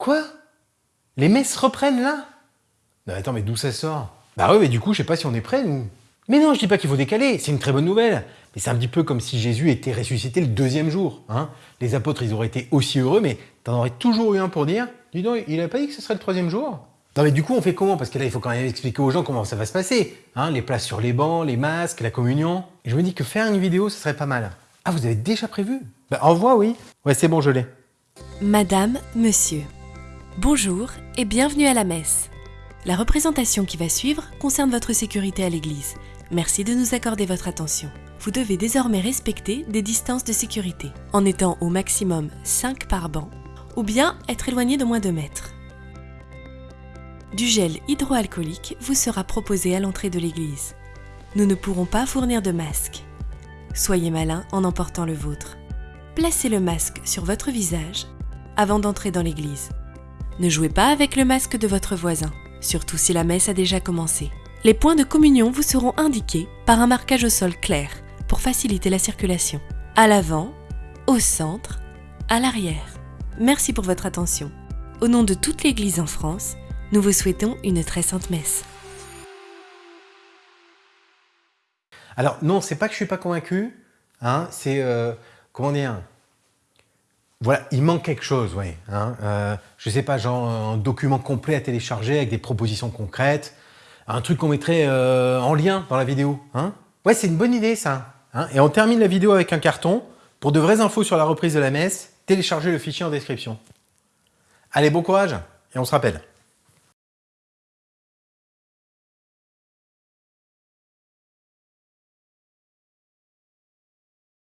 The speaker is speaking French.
Quoi? Les messes reprennent là? Non attends, mais d'où ça sort? Bah ouais, mais du coup, je sais pas si on est prêts, nous. Mais non, je dis pas qu'il faut décaler, c'est une très bonne nouvelle. Mais c'est un petit peu comme si Jésus était ressuscité le deuxième jour. Hein Les apôtres, ils auraient été aussi heureux, mais t'en aurais toujours eu un pour dire, dis donc, il a pas dit que ce serait le troisième jour? Non mais du coup on fait comment? Parce que là il faut quand même expliquer aux gens comment ça va se passer. Hein les places sur les bancs, les masques, la communion. Je me dis que faire une vidéo ce serait pas mal. Ah vous avez déjà prévu? Bah envoie oui. Ouais c'est bon je l'ai. Madame, Monsieur, bonjour et bienvenue à la messe. La représentation qui va suivre concerne votre sécurité à l'église. Merci de nous accorder votre attention. Vous devez désormais respecter des distances de sécurité, en étant au maximum 5 par banc, ou bien être éloigné de moins de mètres. Du gel hydroalcoolique vous sera proposé à l'entrée de l'église. Nous ne pourrons pas fournir de masque. Soyez malin en emportant le vôtre. Placez le masque sur votre visage avant d'entrer dans l'église. Ne jouez pas avec le masque de votre voisin, surtout si la messe a déjà commencé. Les points de communion vous seront indiqués par un marquage au sol clair pour faciliter la circulation. À l'avant, au centre, à l'arrière. Merci pour votre attention. Au nom de toute l'Église en France, nous vous souhaitons une très sainte messe. Alors non, c'est pas que je suis pas convaincu, hein, c'est, euh, comment dire, voilà, il manque quelque chose, oui. Hein, euh, je sais pas, genre un document complet à télécharger avec des propositions concrètes, un truc qu'on mettrait euh, en lien dans la vidéo. Hein. Ouais, c'est une bonne idée ça. Hein. Et on termine la vidéo avec un carton. Pour de vraies infos sur la reprise de la messe, téléchargez le fichier en description. Allez, bon courage et on se rappelle.